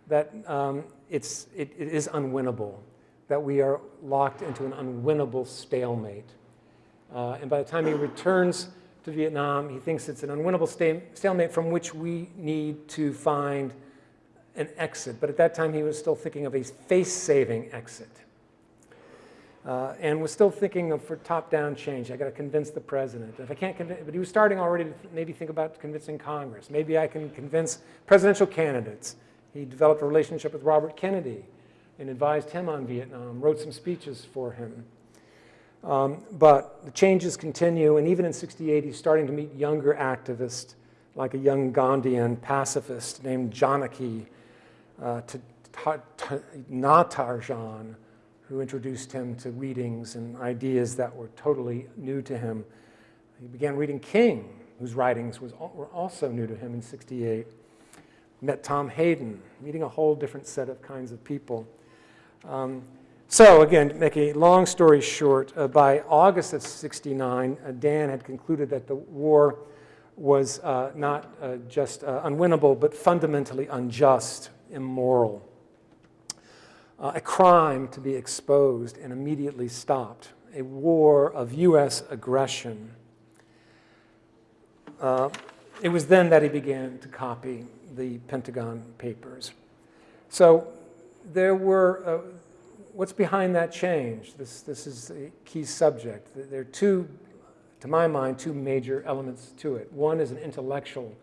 that um, it's, it, it is unwinnable, that we are locked into an unwinnable stalemate. Uh, and by the time he returns to Vietnam, he thinks it's an unwinnable stalemate from which we need to find an exit, but at that time he was still thinking of a face-saving exit. Uh, and was still thinking of for top-down change. I got to convince the president. If I can't convince, but he was starting already to maybe think about convincing Congress. Maybe I can convince presidential candidates. He developed a relationship with Robert Kennedy and advised him on Vietnam, wrote some speeches for him. Um, but the changes continue, and even in 68, he's starting to meet younger activists, like a young Gandhian pacifist named Janaki, uh, to Ta- Natarajan, who introduced him to readings and ideas that were totally new to him. He began reading King, whose writings was, were also new to him in 68. Met Tom Hayden, meeting a whole different set of kinds of people. Um, so again, to make a long story short, uh, by August of 69, uh, Dan had concluded that the war was uh, not uh, just uh, unwinnable, but fundamentally unjust, immoral. Uh, a crime to be exposed and immediately stopped, a war of U.S. aggression. Uh, it was then that he began to copy the Pentagon Papers. So there were, uh, what's behind that change? This, this is a key subject. There are two, to my mind, two major elements to it. One is an intellectual.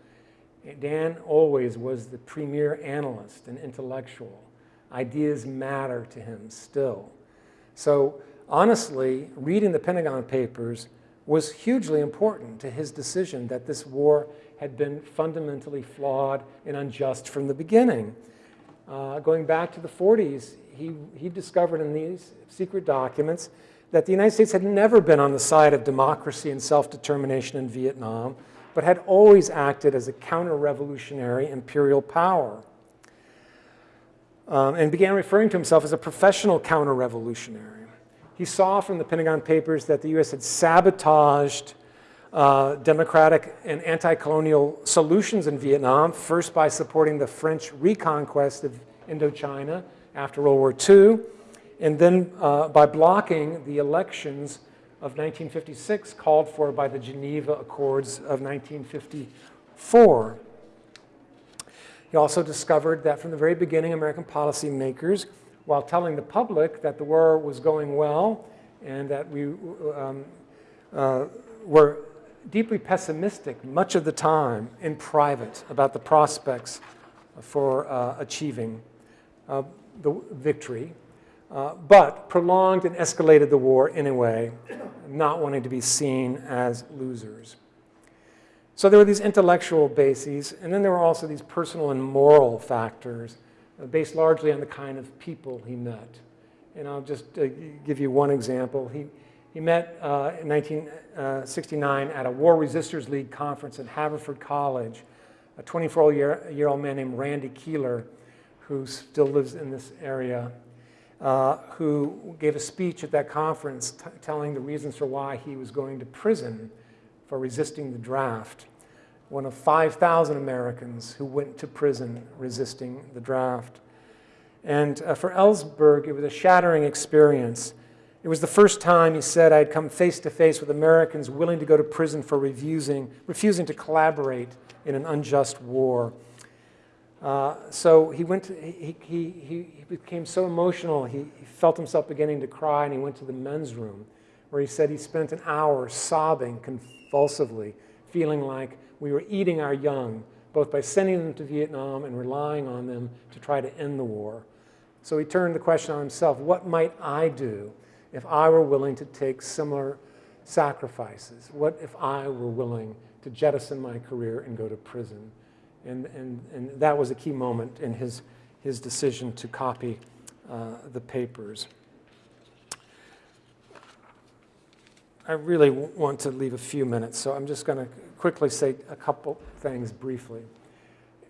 Dan always was the premier analyst and intellectual. Ideas matter to him still. So honestly, reading the Pentagon Papers was hugely important to his decision that this war had been fundamentally flawed and unjust from the beginning. Uh, going back to the 40s, he, he discovered in these secret documents that the United States had never been on the side of democracy and self-determination in Vietnam, but had always acted as a counter-revolutionary imperial power. Um, and began referring to himself as a professional counter-revolutionary. He saw from the Pentagon Papers that the U.S. had sabotaged uh, democratic and anti-colonial solutions in Vietnam, first by supporting the French reconquest of Indochina after World War II, and then uh, by blocking the elections of 1956 called for by the Geneva Accords of 1954. He also discovered that from the very beginning, American policymakers, while telling the public that the war was going well and that we um, uh, were deeply pessimistic much of the time in private about the prospects for uh, achieving uh, the victory, uh, but prolonged and escalated the war anyway, not wanting to be seen as losers. So there were these intellectual bases, and then there were also these personal and moral factors uh, based largely on the kind of people he met. And I'll just uh, give you one example. He, he met uh, in 1969 at a War Resisters League conference at Haverford College, a 24-year-old man named Randy Kehler, who still lives in this area, uh, who gave a speech at that conference telling the reasons for why he was going to prison for resisting the draft. One of 5,000 Americans who went to prison resisting the draft. And uh, for Ellsberg, it was a shattering experience. It was the first time, he said, I had come face to face with Americans willing to go to prison for refusing, refusing to collaborate in an unjust war. Uh, so he went to, he, he, he, he became so emotional, he, he felt himself beginning to cry, and he went to the men's room, where he said he spent an hour sobbing convulsively, feeling like we were eating our young, both by sending them to Vietnam and relying on them to try to end the war. So he turned the question on himself, what might I do if I were willing to take similar sacrifices? What if I were willing to jettison my career and go to prison? And, and, and that was a key moment in his, his decision to copy uh, the papers. I really want to leave a few minutes, so I'm just going to quickly say a couple things briefly.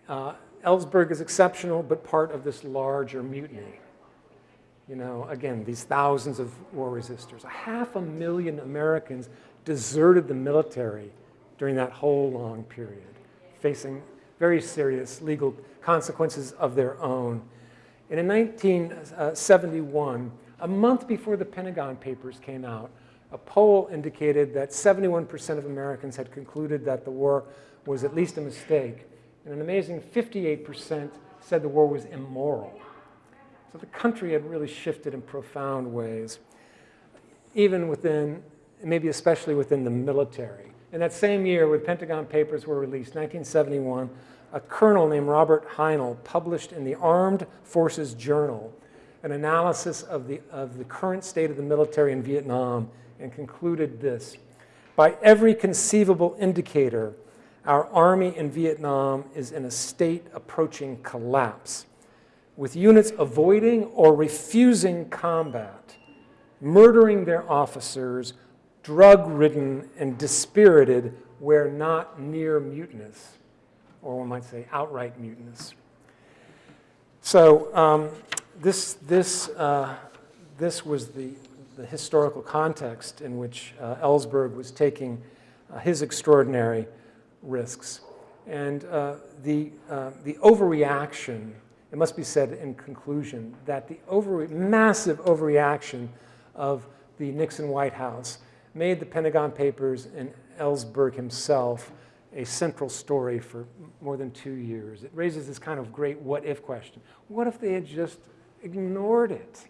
Uh, Ellsberg is exceptional, but part of this larger mutiny. You know, again, these thousands of war resistors. A half a million Americans deserted the military during that whole long period, facing very serious legal consequences of their own. And in 1971, a month before the Pentagon Papers came out, a poll indicated that 71% of Americans had concluded that the war was at least a mistake, and an amazing 58% said the war was immoral. So the country had really shifted in profound ways, even within, maybe especially within the military. In that same year, when Pentagon Papers were released, 1971, a colonel named Robert Heinl published in the Armed Forces Journal an analysis of the, of the current state of the military in Vietnam and concluded this. By every conceivable indicator, our army in Vietnam is in a state approaching collapse. with units avoiding or refusing combat, murdering their officers, drug-ridden and dispirited where not near mutinous, or one might say outright mutinous. So um, this, this, uh, this was the, the historical context in which uh, Ellsberg was taking uh, his extraordinary risks. And uh, the, uh, the overreaction, it must be said in conclusion, that the over, massive overreaction of the Nixon White House made the Pentagon Papers and Ellsberg himself a central story for more than two years. It raises this kind of great what if question. What if they had just ignored it?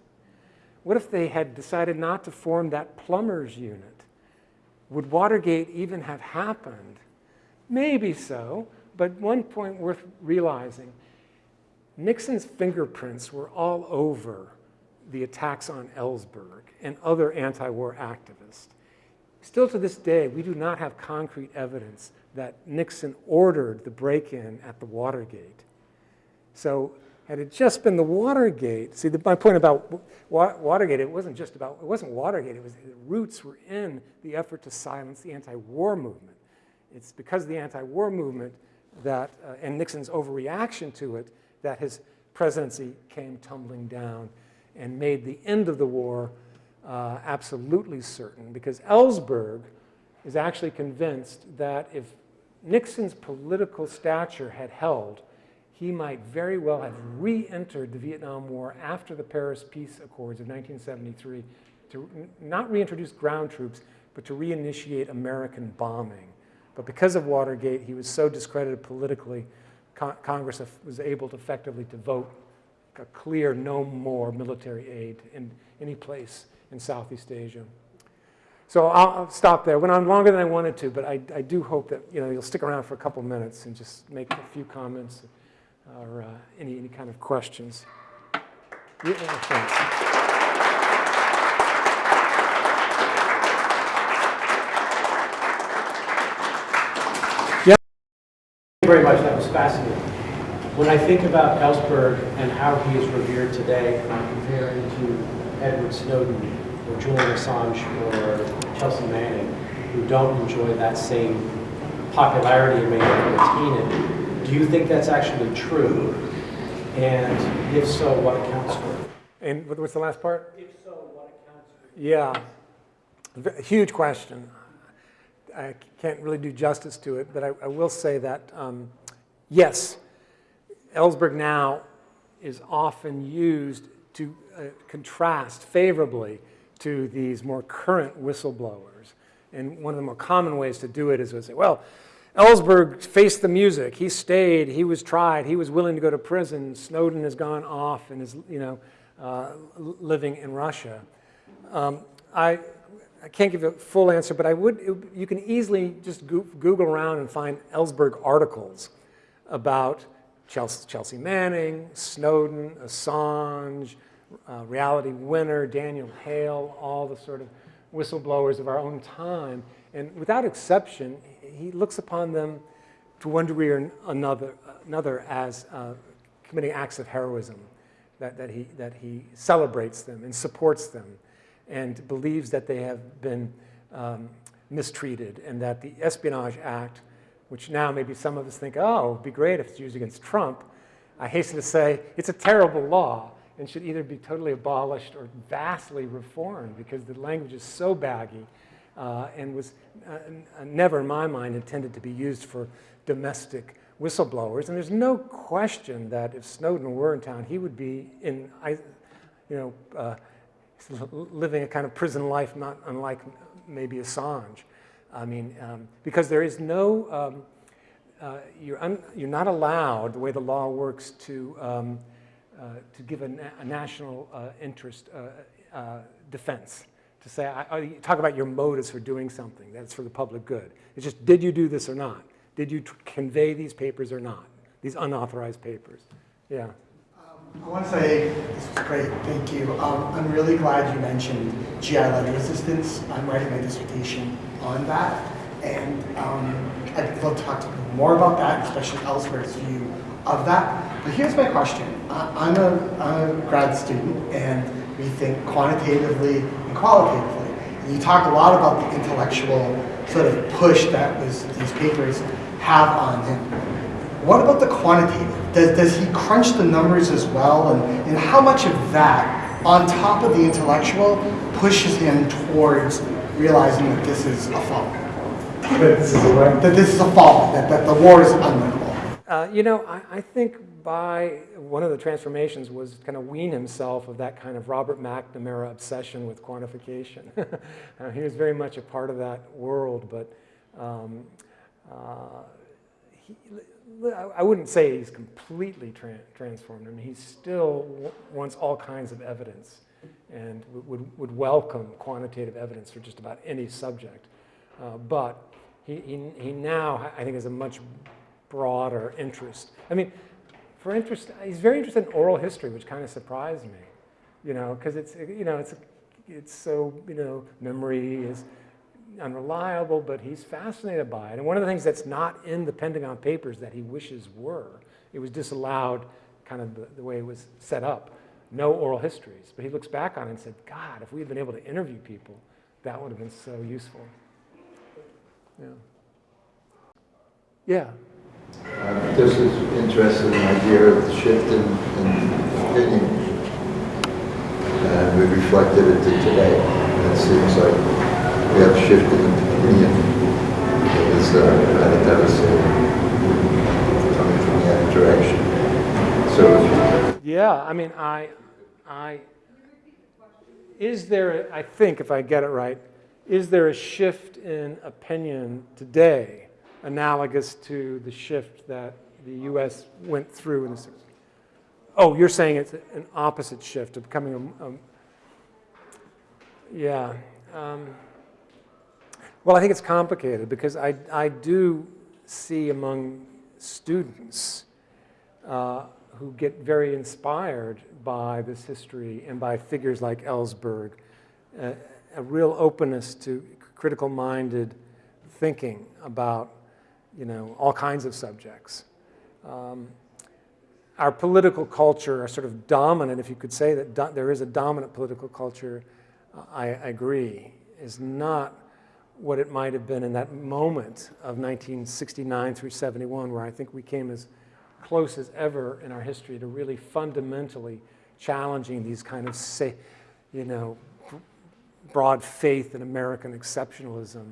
What if they had decided not to form that plumbers unit? Would Watergate even have happened? Maybe so, but one point worth realizing, Nixon's fingerprints were all over the attacks on Ellsberg and other anti-war activists. Still to this day, we do not have concrete evidence that Nixon ordered the break-in at the Watergate. So had it just been the Watergate, see the, my point about Watergate, it wasn't just about, it wasn't Watergate, it was the roots were in the effort to silence the anti-war movement. It's because of the anti-war movement that, uh, and Nixon's overreaction to it, that his presidency came tumbling down and made the end of the war uh, absolutely certain because Ellsberg is actually convinced that if Nixon's political stature had held, he might very well have re-entered the Vietnam War after the Paris Peace Accords of 1973 to not reintroduce ground troops, but to reinitiate American bombing. But because of Watergate, he was so discredited politically, Con Congress was able to effectively to vote a clear no more military aid in any place in Southeast Asia. So I'll, I'll, stop there. Went on longer than I wanted to, but I, I, do hope that you know, you'll stick around for a couple minutes and just make a few comments or uh, any, any kind of questions. Yeah, very much. That was fascinating. When I think about Ellsberg and how he is revered today, and I compare him to Edward Snowden or Julian Assange or Chelsea Manning, who don't enjoy that same popularity and may never attain it, do you think that's actually true? And if so, what accounts for it? And what's the last part? If so, what accounts for it? Yeah, huge question. I can't really do justice to it, but I, I will say that, um, yes, Ellsberg now is often used to uh, contrast favorably to these more current whistleblowers. And one of the more common ways to do it is to say, well, Ellsberg faced the music. He stayed. He was tried. He was willing to go to prison. Snowden has gone off and is, you know, uh, living in Russia. Um, I, I can't give a full answer, but I would, it, you can easily just go Google around and find Ellsberg articles about Chelsea, Manning, Snowden, Assange, uh, Reality Winner, Daniel Hale, all the sort of whistleblowers of our own time. And without exception, he looks upon them to one degree or another, another as uh, committing acts of heroism, that, that, he, that he celebrates them and supports them and believes that they have been um, mistreated and that the Espionage Act, which now maybe some of us think, oh, it'd be great if it's used against Trump, I hasten to say it's a terrible law and should either be totally abolished or vastly reformed because the language is so baggy uh, and was uh, never, in my mind, intended to be used for domestic whistleblowers. And there's no question that if Snowden were in town, he would be in, you know, uh, living a kind of prison life not unlike maybe Assange. I mean, um, because there is no, um, uh, you're, you're not allowed, the way the law works, to um, uh, to give a, na a national uh, interest uh, defense. To say, I, I, talk about your motives for doing something that's for the public good. It's just, did you do this or not? Did you convey these papers or not? These unauthorized papers. Yeah. Um, I want to say this was great, thank you. Um, I'm really glad you mentioned GI letter resistance. I'm writing my dissertation on that. And um, I'd love to talk to people more about that, especially Ellsberg's view of that. But here's my question. I- I'm a, I'm a grad student, and we think quantitatively and qualitatively. And you talk a lot about the intellectual sort of push that was these papers have on him. What about the quantitative? Does, does he crunch the numbers as well? And, and how much of that, on top of the intellectual, pushes him towards realizing that this is a fault? This is a what? That this is a fault, that, that the war is unwinnable? Uh, you know, I, I think by one of the transformations was kind of wean himself of that kind of Robert McNamara obsession with quantification. uh, he was very much a part of that world, but um, uh, he, I- I wouldn't say he's completely tran transformed. I mean, he still w- wants all kinds of evidence and would, would welcome quantitative evidence for just about any subject. Uh, but he, he, he now, I think, has a much broader interest. I mean, for interest, he's very interested in oral history, which kind of surprised me, you know, because it's, you know, it's, it's so, you know, memory is unreliable, but he's fascinated by it. And one of the things that's not in the Pentagon Papers that he wishes were, it was disallowed kind of the, the way it was set up, no oral histories. But he looks back on it and said, God, if we had been able to interview people, that would have been so useful. Yeah. Yeah. Uh, This is interesting idea of the shift in, in opinion. And we reflected it to today. It seems like we have a shift in opinion. It was, uh, I think that was coming from that direction. So Yeah, I mean, I, I, is there, I think, if I get it right, is there a shift in opinion today analogous to the shift that the U.S. went through in the 60s? Oh, you're saying it's an opposite shift of becoming a, a yeah. Um, well, I think it's complicated because I, I do see among students uh, who get very inspired by this history and by figures like Ellsberg, uh, a real openness to critical-minded thinking about, you know, all kinds of subjects. Um, our political culture, our sort of dominant, if you could say that there is a dominant political culture, uh, I, I agree, is not what it might have been in that moment of 1969 through 71, where I think we came as close as ever in our history to really fundamentally challenging these kind of, say, you know, broad faith in American exceptionalism,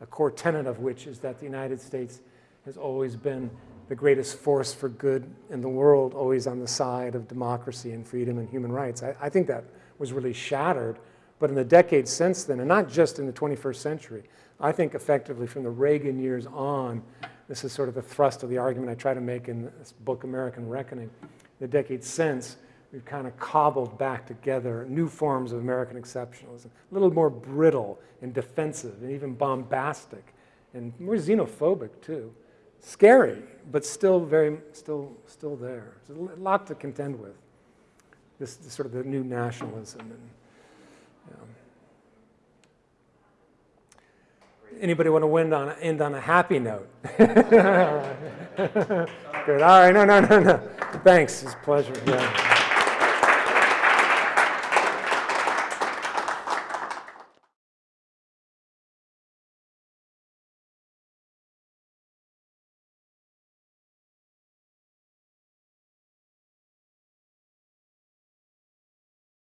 a core tenet of which is that the United States has always been the greatest force for good in the world, always on the side of democracy and freedom and human rights. I, I think that was really shattered, but in the decades since then, and not just in the 21st century, I think effectively from the Reagan years on, this is sort of the thrust of the argument I try to make in this book, American Reckoning. The decades since, we've kind of cobbled back together new forms of American exceptionalism, a little more brittle and defensive and even bombastic and more xenophobic too. Scary, but still very, still, still there. There's a lot to contend with. This, this sort of the new nationalism and Anybody want to end on, end on a happy note? Good. All right. No, no, no, no. Thanks. It's a pleasure. Yeah.